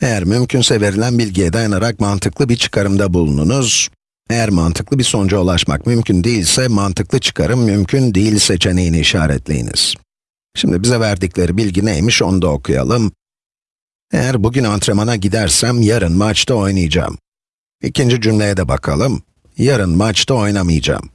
Eğer mümkünse verilen bilgiye dayanarak mantıklı bir çıkarımda bulununuz. Eğer mantıklı bir sonuca ulaşmak mümkün değilse, mantıklı çıkarım mümkün değil seçeneğini işaretleyiniz. Şimdi bize verdikleri bilgi neymiş onu da okuyalım. Eğer bugün antrenmana gidersem, yarın maçta oynayacağım. İkinci cümleye de bakalım. Yarın maçta oynamayacağım.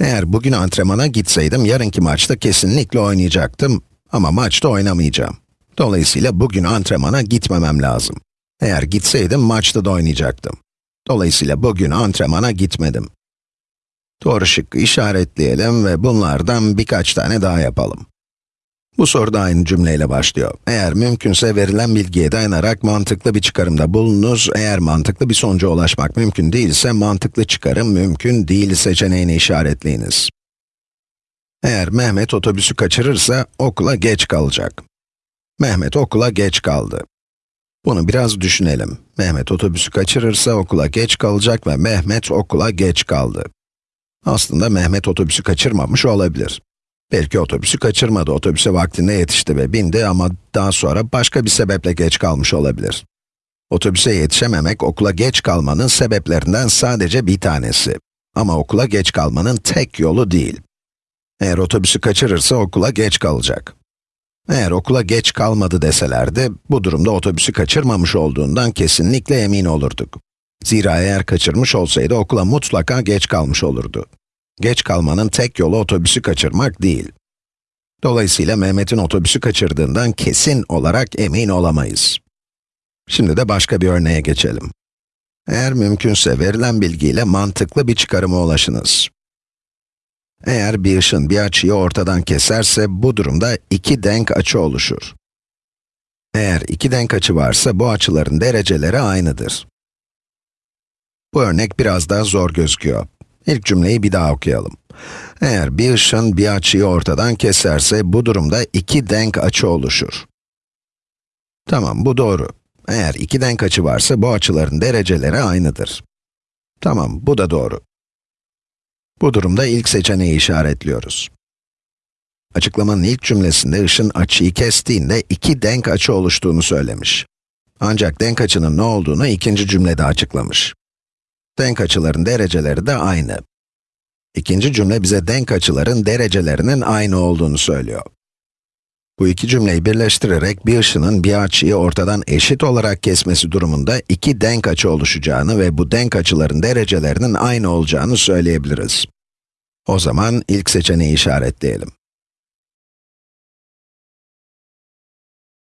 Eğer bugün antrenmana gitseydim, yarınki maçta kesinlikle oynayacaktım. Ama maçta oynamayacağım. Dolayısıyla bugün antrenmana gitmemem lazım. Eğer gitseydim, maçta da oynayacaktım. Dolayısıyla bugün antrenmana gitmedim. Doğru şıkkı işaretleyelim ve bunlardan birkaç tane daha yapalım. Bu soru da aynı cümleyle başlıyor. Eğer mümkünse verilen bilgiye dayanarak mantıklı bir çıkarımda bulunuz. Eğer mantıklı bir sonuca ulaşmak mümkün değilse, mantıklı çıkarım mümkün değil seçeneğini işaretleyiniz. Eğer Mehmet otobüsü kaçırırsa, okula geç kalacak. Mehmet okula geç kaldı. Bunu biraz düşünelim. Mehmet otobüsü kaçırırsa okula geç kalacak ve Mehmet okula geç kaldı. Aslında Mehmet otobüsü kaçırmamış olabilir. Belki otobüsü kaçırmadı, otobüse vaktinde yetişti ve bindi ama daha sonra başka bir sebeple geç kalmış olabilir. Otobüse yetişememek, okula geç kalmanın sebeplerinden sadece bir tanesi. Ama okula geç kalmanın tek yolu değil. Eğer otobüsü kaçırırsa okula geç kalacak. Eğer okula geç kalmadı deselerdi, bu durumda otobüsü kaçırmamış olduğundan kesinlikle emin olurduk. Zira eğer kaçırmış olsaydı okula mutlaka geç kalmış olurdu. Geç kalmanın tek yolu otobüsü kaçırmak değil. Dolayısıyla Mehmet'in otobüsü kaçırdığından kesin olarak emin olamayız. Şimdi de başka bir örneğe geçelim. Eğer mümkünse verilen bilgiyle mantıklı bir çıkarıma ulaşınız. Eğer bir ışın bir açıyı ortadan keserse, bu durumda iki denk açı oluşur. Eğer iki denk açı varsa, bu açıların dereceleri aynıdır. Bu örnek biraz daha zor gözüküyor. İlk cümleyi bir daha okuyalım. Eğer bir ışın bir açıyı ortadan keserse, bu durumda iki denk açı oluşur. Tamam, bu doğru. Eğer iki denk açı varsa, bu açıların dereceleri aynıdır. Tamam, bu da doğru. Bu durumda ilk seçeneği işaretliyoruz. Açıklamanın ilk cümlesinde ışın açıyı kestiğinde iki denk açı oluştuğunu söylemiş. Ancak denk açının ne olduğunu ikinci cümlede açıklamış. Denk açıların dereceleri de aynı. İkinci cümle bize denk açıların derecelerinin aynı olduğunu söylüyor. Bu iki cümleyi birleştirerek bir ışının bir açıyı ortadan eşit olarak kesmesi durumunda iki denk açı oluşacağını ve bu denk açıların derecelerinin aynı olacağını söyleyebiliriz. O zaman ilk seçeneği işaretleyelim.